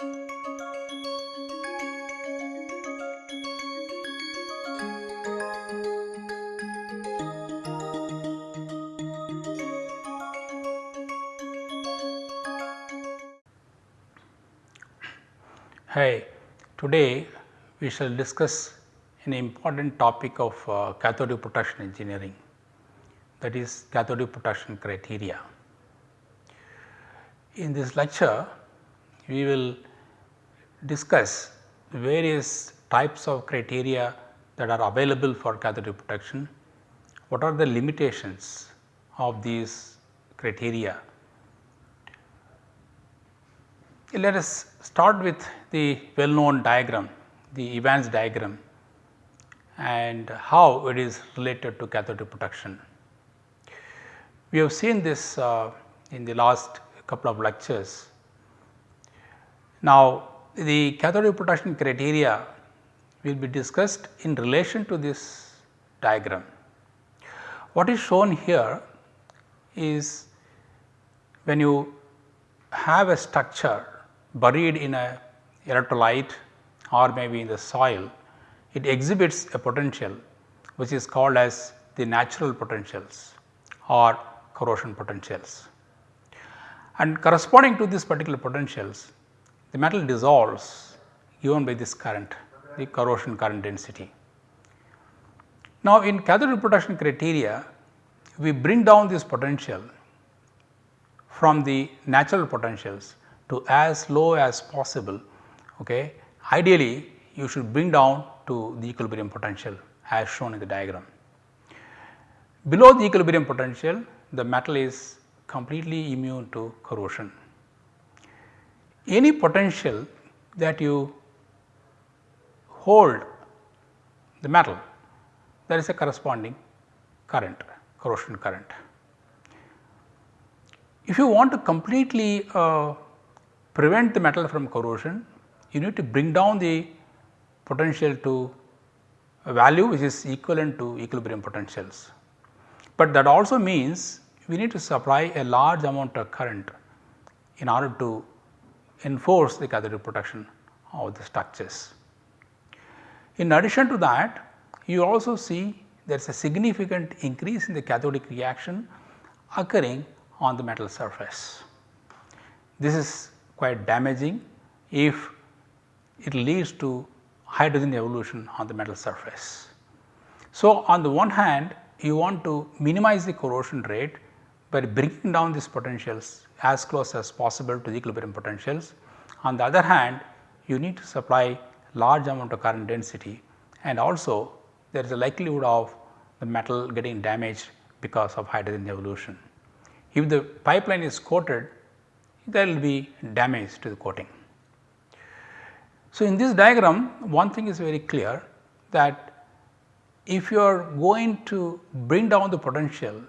Hi, today we shall discuss an important topic of uh, cathodic protection engineering that is cathodic protection criteria. In this lecture we will discuss various types of criteria that are available for cathodic protection, what are the limitations of these criteria let us start with the well known diagram, the Evans diagram and how it is related to cathodic protection. We have seen this uh, in the last couple of lectures. Now, the cathodic protection criteria will be discussed in relation to this diagram. What is shown here is when you have a structure buried in a electrolyte or maybe in the soil, it exhibits a potential which is called as the natural potentials or corrosion potentials. And corresponding to these particular potentials, the metal dissolves given by this current, the corrosion current density. Now, in cathode protection criteria, we bring down this potential from the natural potentials to as low as possible. Okay. Ideally, you should bring down to the equilibrium potential as shown in the diagram. Below the equilibrium potential, the metal is completely immune to corrosion. Any potential that you hold the metal, there is a corresponding current, corrosion current. If you want to completely uh, prevent the metal from corrosion, you need to bring down the potential to a value which is equivalent to equilibrium potentials. But that also means we need to supply a large amount of current in order to enforce the cathodic protection of the structures. In addition to that, you also see there is a significant increase in the cathodic reaction occurring on the metal surface. This is quite damaging if it leads to hydrogen evolution on the metal surface. So, on the one hand you want to minimize the corrosion rate by bringing down these potentials as close as possible to the equilibrium potentials. On the other hand you need to supply large amount of current density and also there is a likelihood of the metal getting damaged because of hydrogen evolution. If the pipeline is coated there will be damage to the coating. So, in this diagram one thing is very clear that if you are going to bring down the potential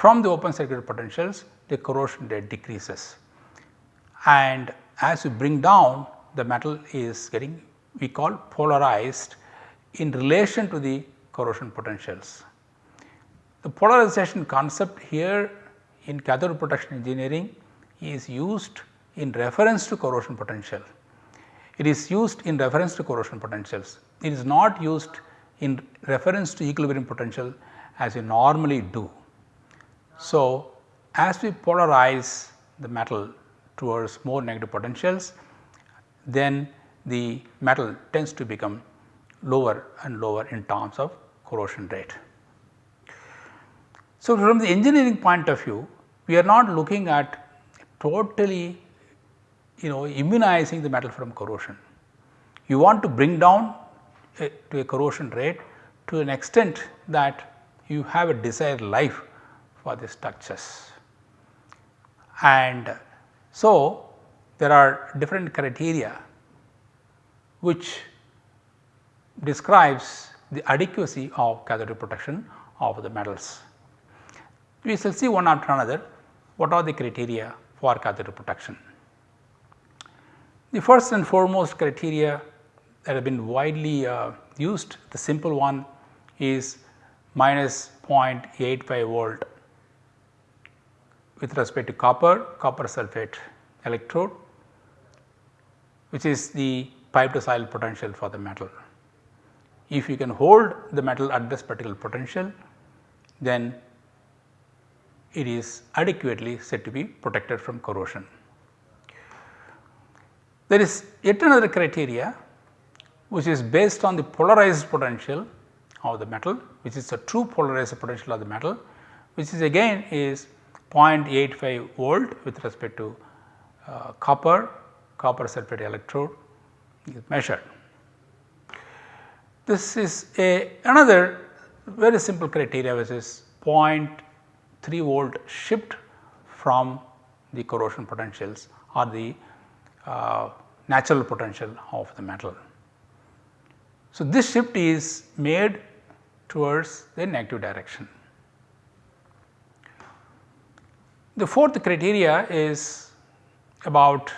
from the open circuit potentials the corrosion rate decreases and as you bring down the metal is getting we call polarized in relation to the corrosion potentials. The polarization concept here in cathode protection engineering is used in reference to corrosion potential. It is used in reference to corrosion potentials. It is not used in reference to equilibrium potential as we normally do. So, as we polarize the metal towards more negative potentials, then the metal tends to become lower and lower in terms of corrosion rate. So, from the engineering point of view, we are not looking at totally you know immunizing the metal from corrosion. You want to bring down a, to a corrosion rate to an extent that you have a desired life for the structures. And so, there are different criteria which describes the adequacy of cathodic protection of the metals. We shall see one after another what are the criteria for cathode protection. The first and foremost criteria that have been widely uh, used, the simple one is minus 0.85 volt with respect to copper, copper sulphate electrode which is the pipe to soil potential for the metal. If you can hold the metal at this particular potential then it is adequately said to be protected from corrosion. There is yet another criteria which is based on the polarized potential of the metal which is the true polarized potential of the metal which is again is 0.85 volt with respect to uh, copper, copper sulphate electrode is measured. This is a another very simple criteria which is 0.3 volt shift from the corrosion potentials or the uh, natural potential of the metal. So, this shift is made towards the negative direction. The fourth criteria is about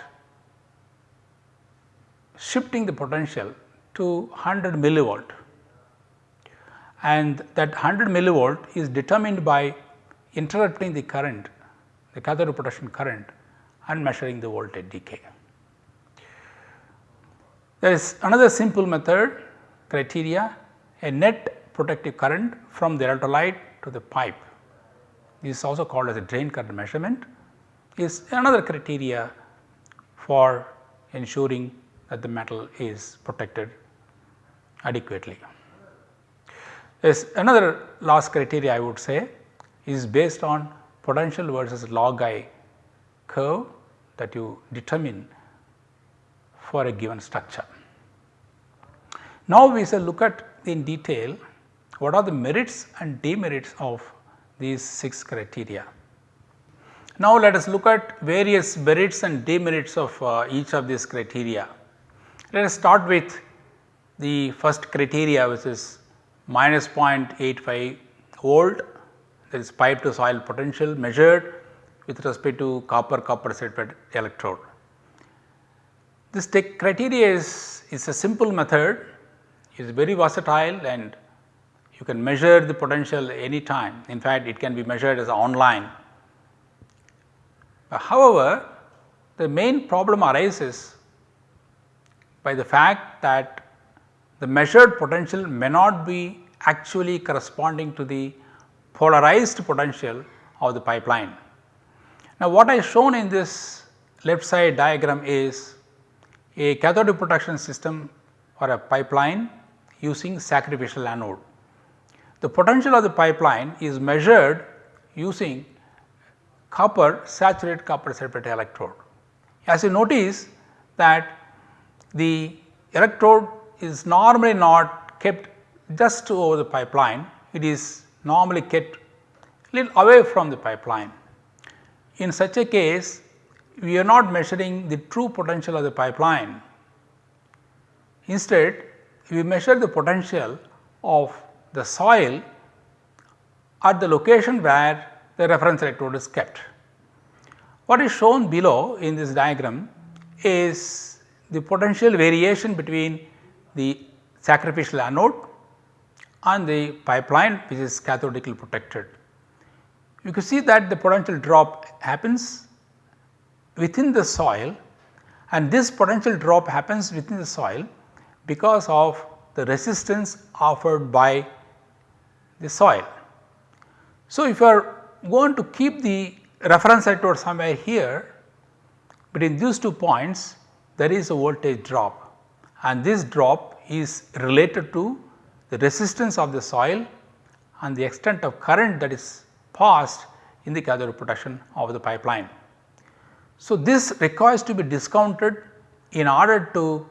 shifting the potential to 100 millivolt and that 100 millivolt is determined by interrupting the current the cathode protection current and measuring the voltage decay. There is another simple method criteria a net protective current from the electrolyte to the pipe. This is also called as a drain current measurement is another criteria for ensuring that the metal is protected adequately. Is another last criteria I would say is based on potential versus log I curve that you determine for a given structure. Now, we shall look at in detail what are the merits and demerits of these 6 criteria. Now, let us look at various merits and demerits of uh, each of these criteria. Let us start with the first criteria which is minus 0.85 volt that is pipe to soil potential measured with respect to copper copper sulphate electrode. This criteria is, is a simple method, is very versatile and you can measure the potential any time. In fact, it can be measured as online. However, the main problem arises by the fact that the measured potential may not be actually corresponding to the polarized potential of the pipeline. Now, what I shown in this left side diagram is a cathode protection system or a pipeline using sacrificial anode. The potential of the pipeline is measured using copper saturated copper sulphate electrode. As you notice that the electrode is normally not kept just over the pipeline, it is normally kept little away from the pipeline. In such a case, we are not measuring the true potential of the pipeline. Instead, we measure the potential of the soil at the location where the reference electrode is kept. What is shown below in this diagram is the potential variation between the sacrificial anode and the pipeline which is cathodically protected. You can see that the potential drop happens within the soil and this potential drop happens within the soil because of the resistance offered by the soil. So, if you are going to keep the reference electrode somewhere here between these two points there is a voltage drop and this drop is related to the resistance of the soil and the extent of current that is passed in the cathode protection of the pipeline. So, this requires to be discounted in order to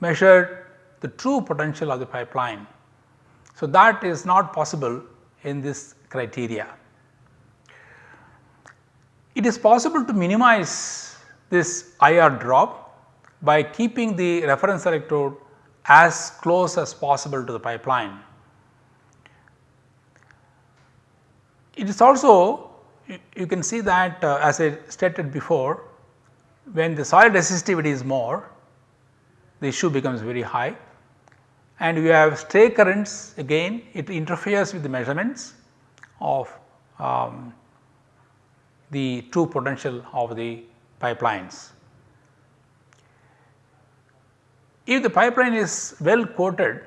measure the true potential of the pipeline. So, that is not possible in this criteria. It is possible to minimize this IR drop by keeping the reference electrode as close as possible to the pipeline. It is also you can see that uh, as I stated before when the soil resistivity is more the issue becomes very high and you have stray currents again it interferes with the measurements of um, the true potential of the pipelines. If the pipeline is well coated,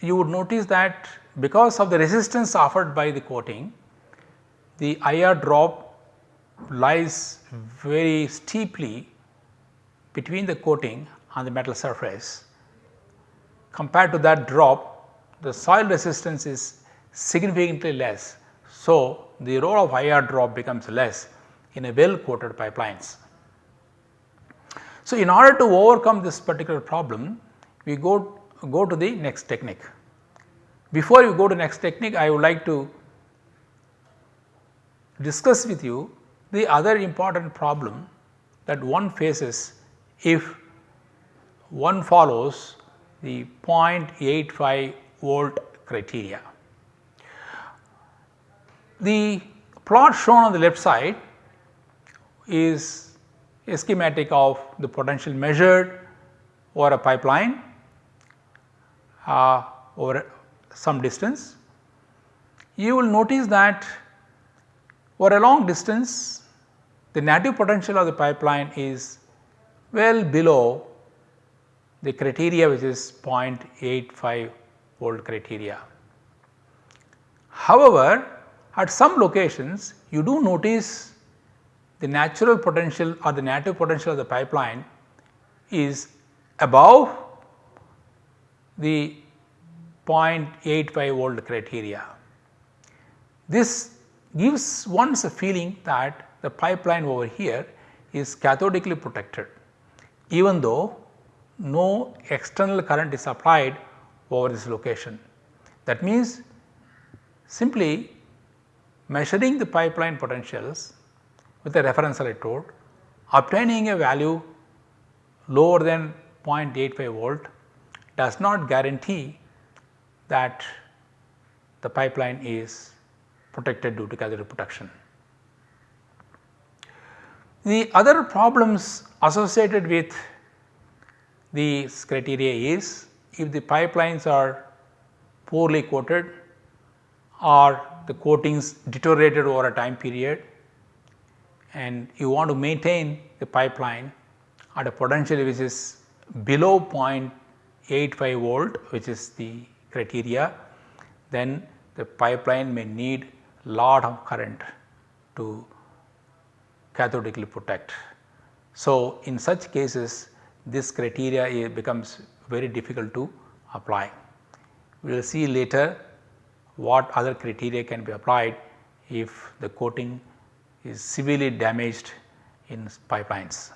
you would notice that because of the resistance offered by the coating, the IR drop lies very steeply between the coating and the metal surface. Compared to that drop, the soil resistance is significantly less. So, the role of IR drop becomes less in a well coated pipelines. So, in order to overcome this particular problem, we go, go to the next technique. Before you go to next technique, I would like to discuss with you the other important problem that one faces if one follows the 0.85 volt criteria. The plot shown on the left side is a schematic of the potential measured over a pipeline uh, over some distance. You will notice that over a long distance the native potential of the pipeline is well below the criteria which is 0.85 volt criteria. However, at some locations you do notice the natural potential or the native potential of the pipeline is above the 0.85 volt criteria. This gives one a feeling that the pipeline over here is cathodically protected even though no external current is applied over this location. That means simply measuring the pipeline potentials with a reference electrode, obtaining a value lower than 0.85 volt does not guarantee that the pipeline is protected due to cathodic protection. The other problems associated with these criteria is if the pipelines are poorly coated or the coatings deteriorated over a time period and you want to maintain the pipeline at a potential which is below 0.85 volt which is the criteria then the pipeline may need a lot of current to cathodically protect. So, in such cases this criteria becomes very difficult to apply. We will see later what other criteria can be applied if the coating is severely damaged in pipelines.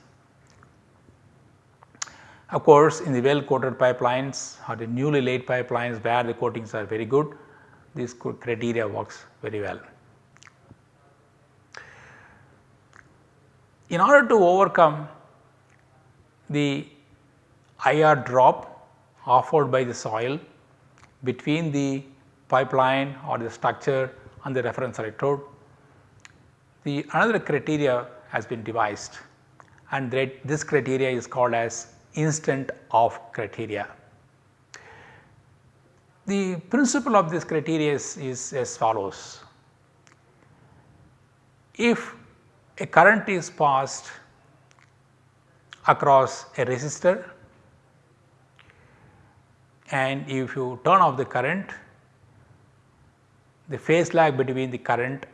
Of course, in the well coated pipelines or the newly laid pipelines where the coatings are very good, this criteria works very well. In order to overcome the IR drop offered by the soil between the pipeline or the structure and the reference electrode, the another criteria has been devised and this criteria is called as instant off criteria. The principle of this criteria is, is as follows. If a current is passed across a resistor and if you turn off the current the phase lag between the current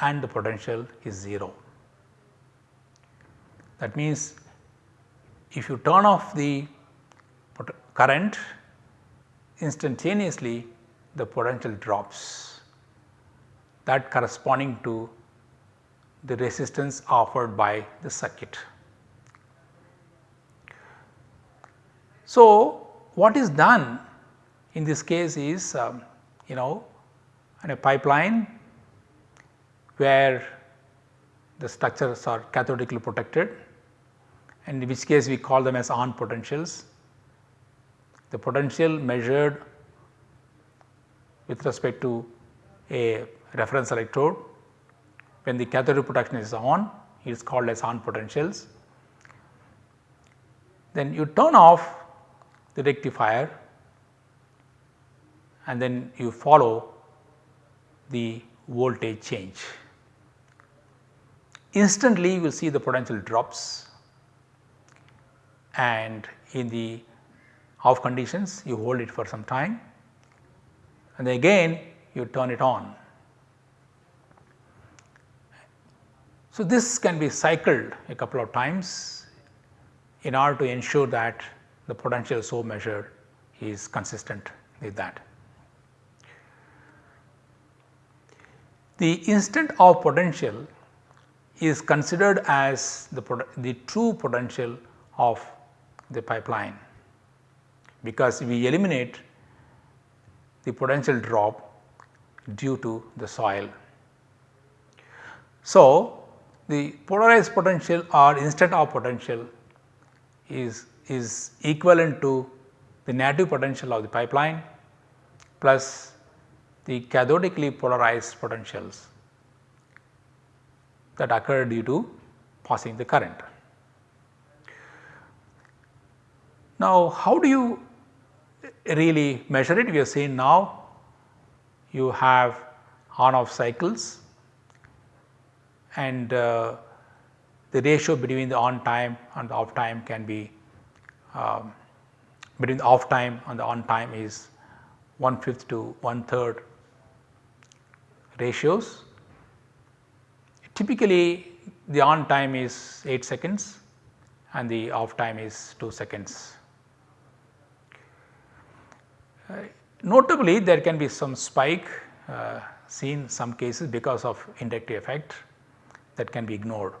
and the potential is 0. That means, if you turn off the current instantaneously the potential drops that corresponding to the resistance offered by the circuit. So, what is done in this case is um, you know in a pipeline where the structures are cathodically protected and in which case we call them as on potentials. The potential measured with respect to a reference electrode when the cathodic protection is on it is called as on potentials. Then you turn off the rectifier and then you follow the voltage change. Instantly you will see the potential drops and in the off conditions you hold it for some time and then again you turn it on. So, this can be cycled a couple of times in order to ensure that the potential so measured is consistent with that. The instant off potential is considered as the, the true potential of the pipeline because we eliminate the potential drop due to the soil. So, the polarized potential or instant off potential is, is equivalent to the negative potential of the pipeline plus the cathodically polarized potentials that occur due to passing the current. Now, how do you really measure it? We have seen now you have on off cycles and uh, the ratio between the on time and off time can be um, between the off time and the on time is one fifth to one third ratios. Typically the on time is 8 seconds and the off time is 2 seconds. Uh, notably there can be some spike uh, seen some cases because of inductive effect that can be ignored.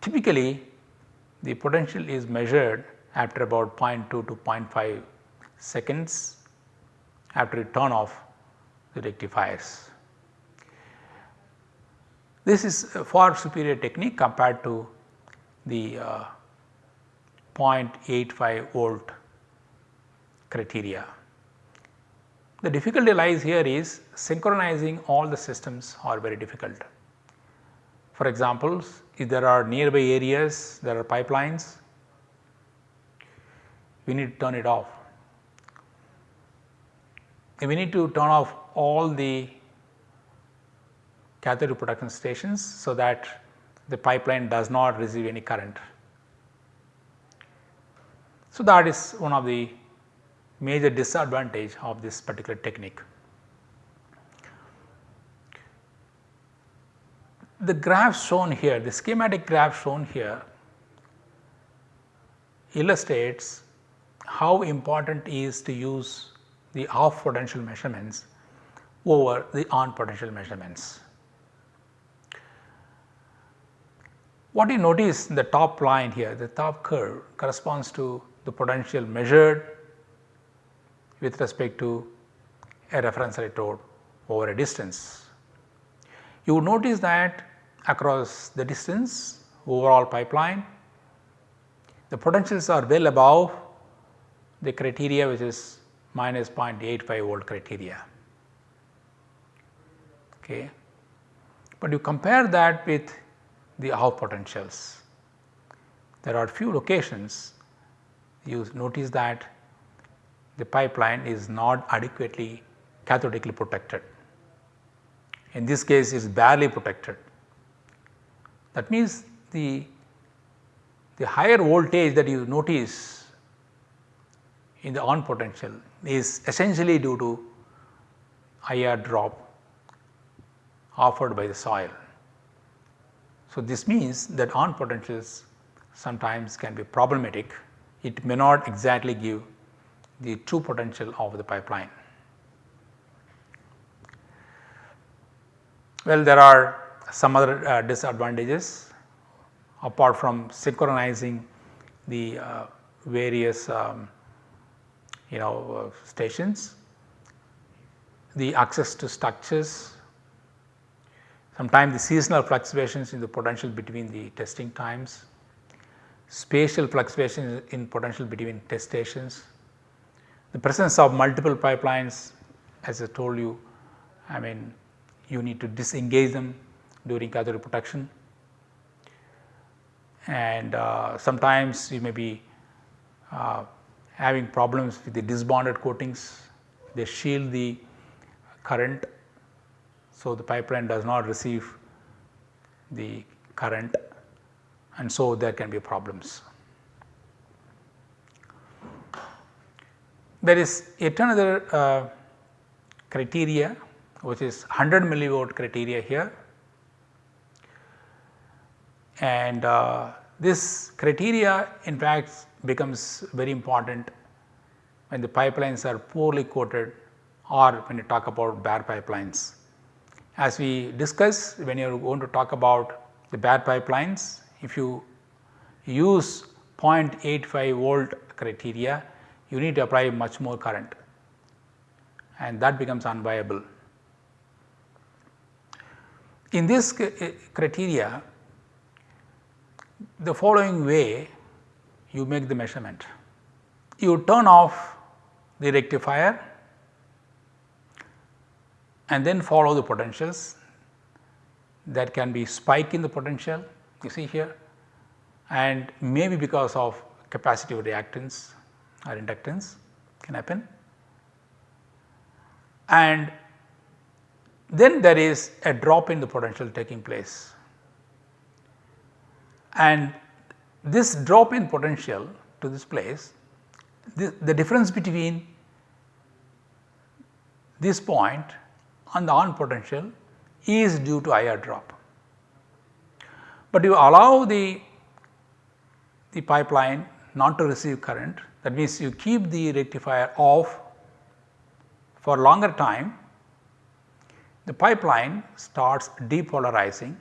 Typically the potential is measured after about 0.2 to 0.5 seconds after you turn off the rectifiers. This is a far superior technique compared to the uh, 0.85 volt criteria. The difficulty lies here is synchronizing all the systems are very difficult. For example, if there are nearby areas, there are pipelines, we need to turn it off. And we need to turn off all the cathode protection stations so that the pipeline does not receive any current. So, that is one of the major disadvantage of this particular technique. The graph shown here, the schematic graph shown here illustrates how important is to use the off potential measurements over the on potential measurements. What you notice in the top line here, the top curve corresponds to the potential measured with respect to a reference electrode over a distance. You notice that across the distance overall pipeline, the potentials are well above the criteria which is minus 0.85 volt criteria. Okay. But you compare that with the off potentials. There are few locations you notice that the pipeline is not adequately cathodically protected. In this case it is barely protected. That means the, the higher voltage that you notice in the on potential is essentially due to IR drop offered by the soil. So, this means that on potentials sometimes can be problematic, it may not exactly give the true potential of the pipeline. Well, there are some other uh, disadvantages apart from synchronizing the uh, various um, you know uh, stations, the access to structures Sometimes the seasonal fluctuations in the potential between the testing times, spatial fluctuations in potential between test stations, the presence of multiple pipelines as I told you, I mean you need to disengage them during cathode protection and uh, sometimes you may be uh, having problems with the disbonded coatings, they shield the current so, the pipeline does not receive the current and so there can be problems. there is yet another uh, criteria which is 100 millivolt criteria here and uh, this criteria in fact becomes very important when the pipelines are poorly coated or when you talk about bare pipelines. As we discuss when you are going to talk about the bare pipelines, if you use 0.85 volt criteria, you need to apply much more current and that becomes unviable. In this eh, criteria, the following way you make the measurement. You turn off the rectifier and then follow the potentials that can be spike in the potential you see here and maybe because of capacitive reactance or inductance can happen. And then there is a drop in the potential taking place and this drop in potential to this place the, the difference between this point and the on potential is due to IR drop. But you allow the, the pipeline not to receive current that means you keep the rectifier off for longer time the pipeline starts depolarizing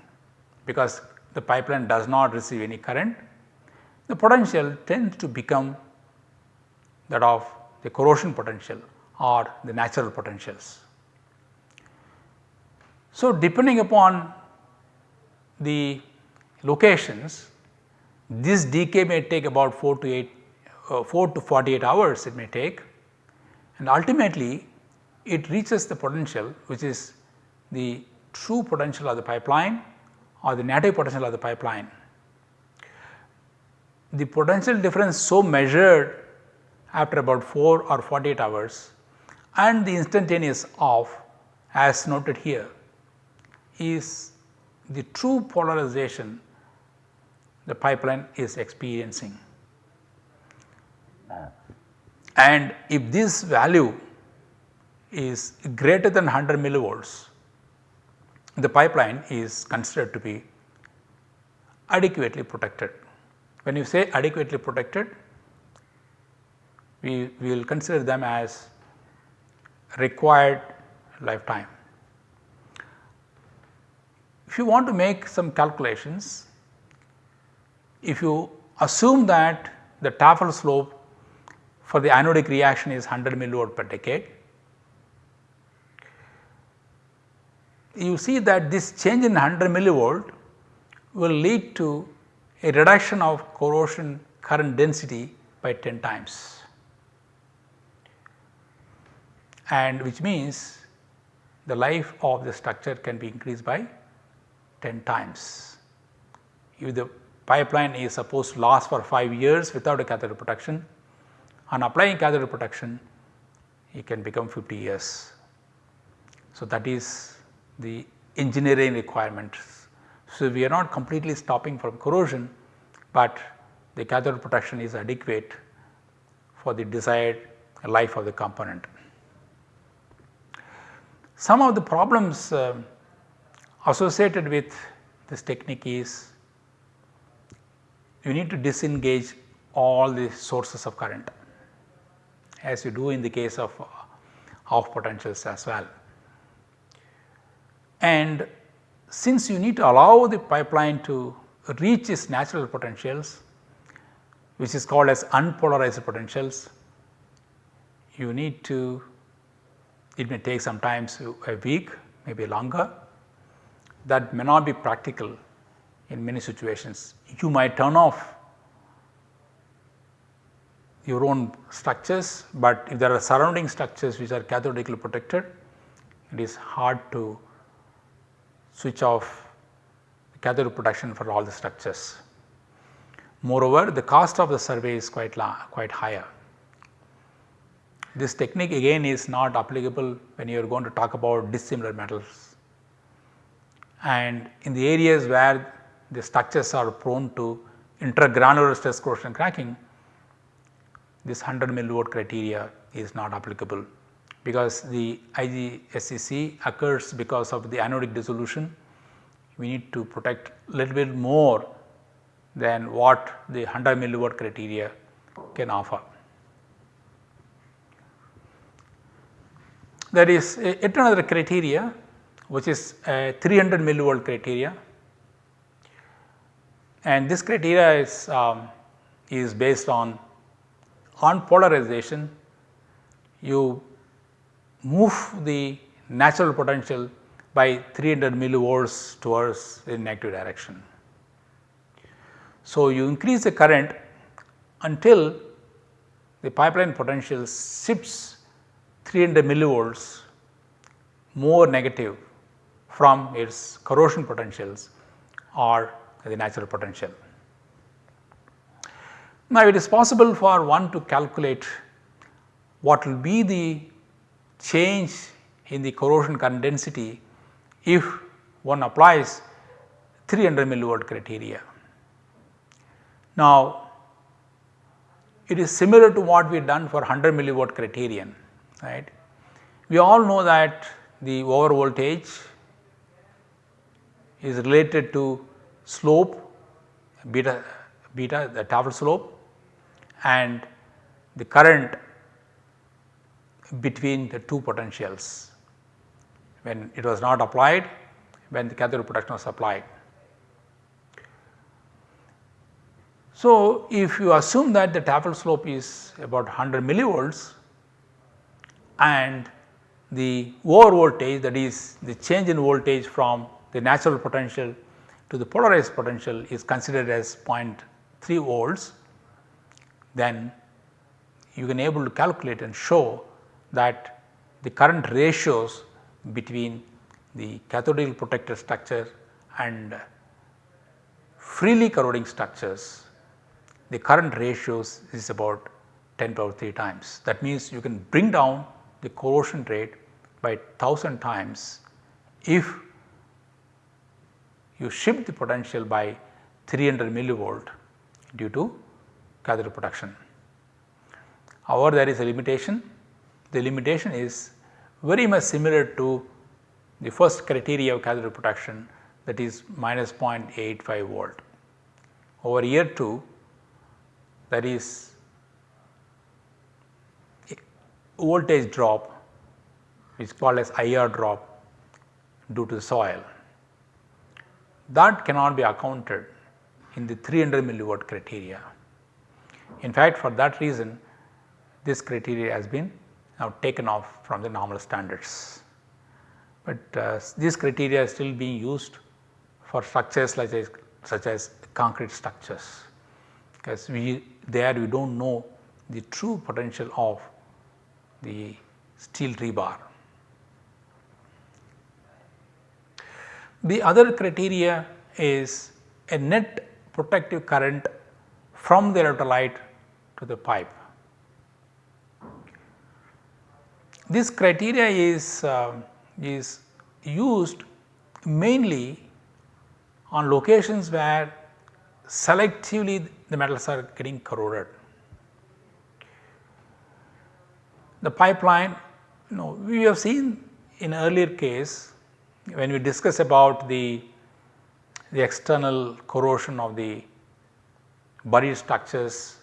because the pipeline does not receive any current, the potential tends to become that of the corrosion potential or the natural potentials. So, depending upon the locations this decay may take about 4 to 8 uh, 4 to 48 hours it may take and ultimately it reaches the potential which is the true potential of the pipeline or the native potential of the pipeline. The potential difference so measured after about 4 or 48 hours and the instantaneous off as noted here is the true polarization the pipeline is experiencing. And if this value is greater than 100 millivolts, the pipeline is considered to be adequately protected. When you say adequately protected, we, will consider them as required lifetime. If you want to make some calculations, if you assume that the Tafel slope for the anodic reaction is 100 millivolt per decade, you see that this change in 100 millivolt will lead to a reduction of corrosion current density by 10 times and which means the life of the structure can be increased by 10 times. If the pipeline is supposed to last for 5 years without a cathodic protection, on applying cathodic protection it can become 50 years. So, that is the engineering requirements. So, we are not completely stopping from corrosion, but the cathode protection is adequate for the desired life of the component. Some of the problems uh, associated with this technique is you need to disengage all the sources of current as you do in the case of off potentials as well. And since you need to allow the pipeline to reach its natural potentials which is called as unpolarized potentials, you need to it may take sometimes a week maybe longer that may not be practical in many situations. You might turn off your own structures, but if there are surrounding structures which are cathodically protected, it is hard to switch off cathode protection for all the structures. Moreover, the cost of the survey is quite, quite higher. This technique again is not applicable when you are going to talk about dissimilar metals. And in the areas where the structures are prone to intergranular stress corrosion cracking, this 100 millivolt criteria is not applicable because the IGSCC occurs because of the anodic dissolution. We need to protect a little bit more than what the 100 millivolt criteria can offer. There is yet another criteria which is a 300 millivolt criteria and this criteria is, um, is based on on polarization you move the natural potential by 300 millivolts towards the negative direction. So, you increase the current until the pipeline potential shifts 300 millivolts more negative from its corrosion potentials or the natural potential. Now, it is possible for one to calculate what will be the change in the corrosion current density if one applies 300 millivolt criteria. Now, it is similar to what we done for 100 millivolt criterion right. We all know that the over voltage is related to slope beta beta the Tafel slope and the current between the two potentials when it was not applied when the cathode protection was applied. So, if you assume that the Tafel slope is about 100 millivolts and the over voltage that is the change in voltage from the natural potential to the polarized potential is considered as 0.3 volts then you can able to calculate and show that the current ratios between the cathodic protected structure and freely corroding structures the current ratios is about 10 power 3 times. That means, you can bring down the corrosion rate by 1000 times if you shift the potential by 300 millivolt due to cathode protection. However, there is a limitation. The limitation is very much similar to the first criteria of cathode protection that is minus 0.85 volt. Over year 2 that is voltage drop which is called as IR drop due to the soil. That cannot be accounted in the 300 millivolt criteria. In fact, for that reason this criteria has been now taken off from the normal standards. But uh, this criteria is still being used for structures like as, such as concrete structures because we there we do not know the true potential of the steel rebar. The other criteria is a net protective current from the electrolyte to the pipe. This criteria is, uh, is used mainly on locations where selectively the metals are getting corroded. The pipeline you know we have seen in earlier case when we discuss about the, the external corrosion of the buried structures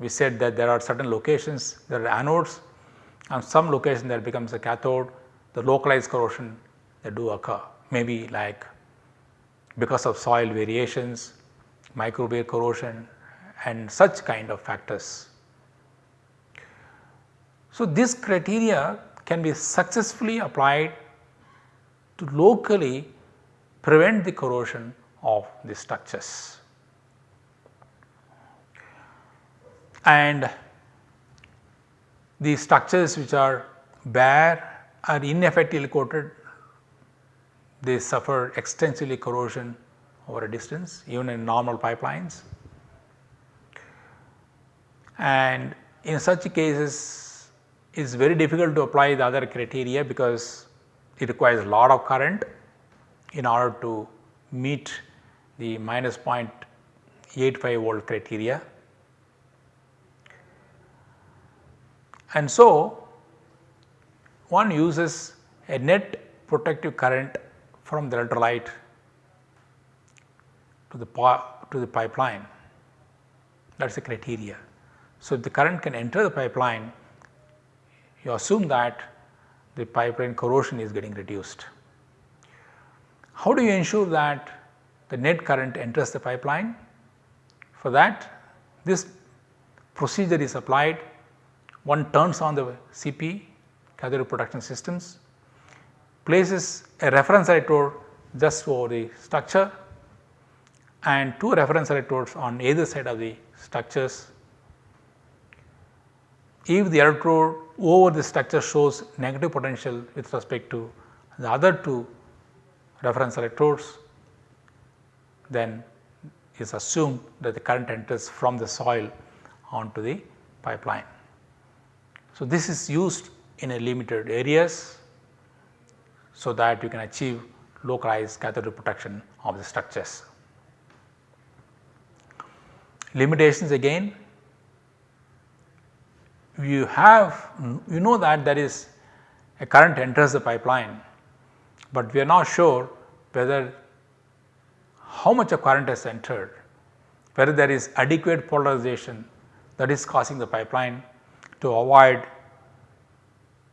we said that there are certain locations there are anodes and some location that becomes a cathode the localized corrosion that do occur maybe like because of soil variations, microbial corrosion and such kind of factors. So, this criteria can be successfully applied to locally prevent the corrosion of the structures. And the structures which are bare are ineffectively coated, they suffer extensively corrosion over a distance even in normal pipelines. And in such cases it is very difficult to apply the other criteria because it requires a lot of current in order to meet the minus 0.85 volt criteria And so, one uses a net protective current from the electrolyte to the, to the pipeline that is the criteria. So, if the current can enter the pipeline you assume that the pipeline corrosion is getting reduced. How do you ensure that the net current enters the pipeline? For that this procedure is applied one turns on the CP cathode protection systems places a reference electrode just over the structure and two reference electrodes on either side of the structures. If the electrode over the structure shows negative potential with respect to the other two reference electrodes, then is assumed that the current enters from the soil onto the pipeline. So, this is used in a limited areas so that you can achieve localized cathode protection of the structures. Limitations again you have you know that there is a current enters the pipeline, but we are not sure whether how much of current has entered, whether there is adequate polarization that is causing the pipeline to avoid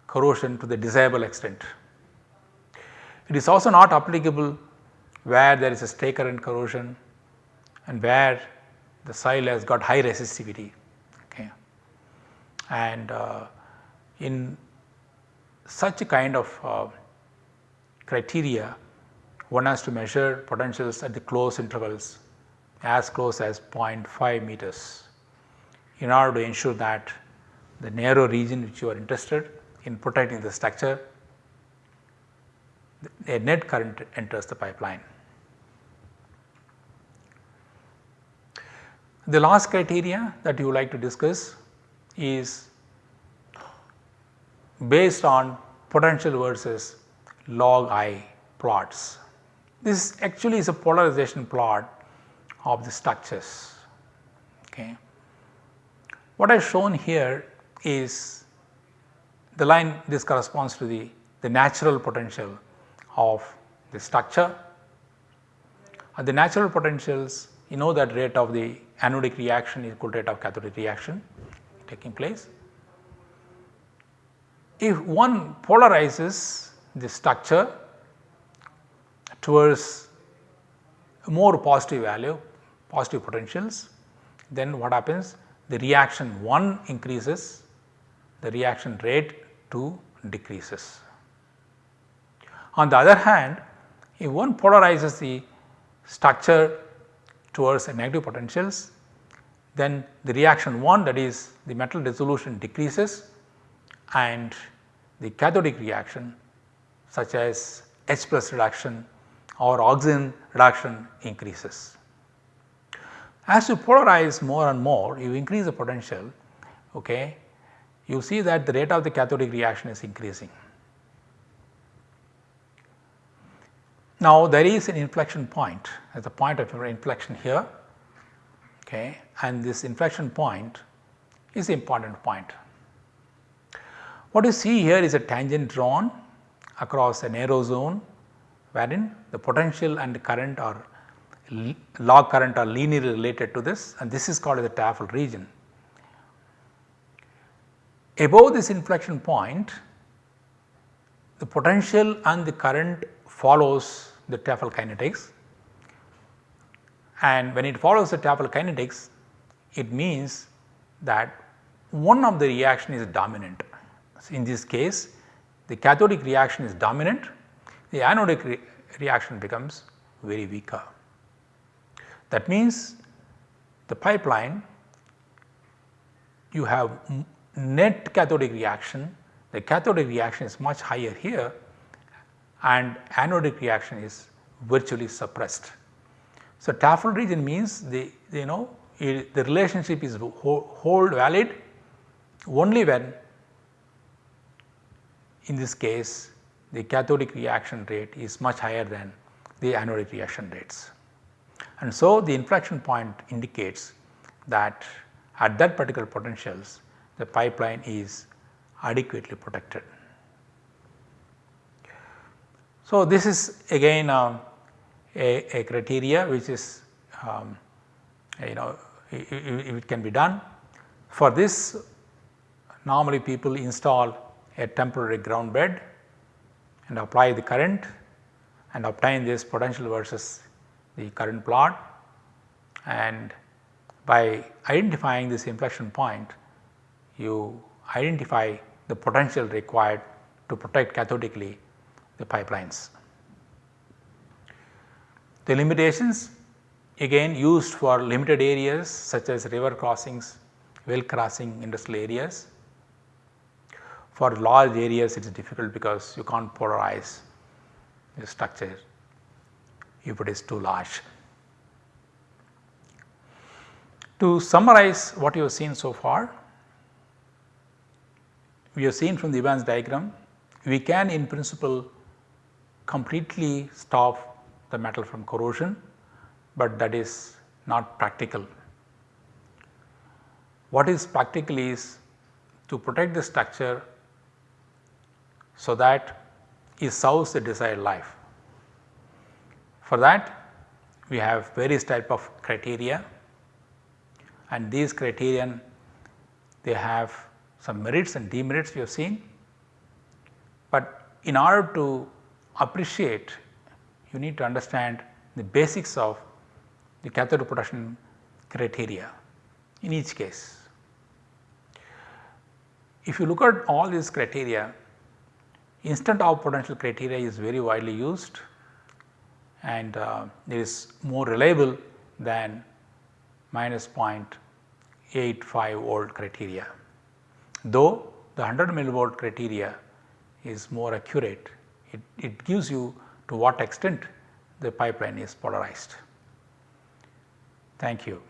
corrosion to the desirable extent. It is also not applicable where there is a stray current corrosion and where the soil has got high resistivity Okay. and uh, in such a kind of uh, criteria one has to measure potentials at the close intervals as close as 0.5 meters in order to ensure that the narrow region which you are interested in protecting the structure a net current enters the pipeline. The last criteria that you would like to discuss is based on potential versus log I plots. This actually is a polarization plot of the structures. Okay. What I have shown here is the line this corresponds to the, the natural potential of the structure. At the natural potentials you know that rate of the anodic reaction is equal to rate of cathodic reaction taking place. If one polarizes the structure towards more positive value, positive potentials, then what happens? The reaction 1 increases, the reaction rate 2 decreases. On the other hand, if one polarizes the structure towards a negative potentials, then the reaction 1 that is the metal dissolution decreases and the cathodic reaction such as H plus reduction or oxygen reduction increases. As you polarize more and more you increase the potential okay, you see that the rate of the cathodic reaction is increasing. Now there is an inflection point at the point of inflection here okay, and this inflection point is the important point. What you see here is a tangent drawn across a narrow zone wherein the potential and current are log current are linearly related to this and this is called as the Tafel region. Above this inflection point the potential and the current follows the Tafel kinetics and when it follows the Tafel kinetics it means that one of the reaction is dominant. So, in this case the cathodic reaction is dominant, the anodic re reaction becomes very weaker. That means the pipeline you have net cathodic reaction, the cathodic reaction is much higher here and anodic reaction is virtually suppressed. So, Tafel region means the, you know it, the relationship is hold valid only when in this case the cathodic reaction rate is much higher than the anodic reaction rates. And so, the inflection point indicates that at that particular potentials the pipeline is adequately protected. So, this is again um, a, a, criteria which is um, you know it, it can be done. For this normally people install a temporary ground bed and apply the current and obtain this potential versus the current plot and by identifying this inflection point you identify the potential required to protect cathodically the pipelines. The limitations again used for limited areas such as river crossings, well crossing industrial areas. For large areas it is difficult because you can't polarize the structure if it is too large. To summarize what you have seen so far, we have seen from the Evans diagram, we can in principle completely stop the metal from corrosion, but that is not practical. What is practical is to protect the structure so that it serves the desired life. For that we have various type of criteria and these criterion they have some merits and demerits we have seen. But in order to appreciate you need to understand the basics of the cathode protection criteria in each case. If you look at all these criteria instant off potential criteria is very widely used and uh, it is more reliable than minus 0.85 volt criteria. Though the 100 millivolt criteria is more accurate, it, it gives you to what extent the pipeline is polarized. Thank you.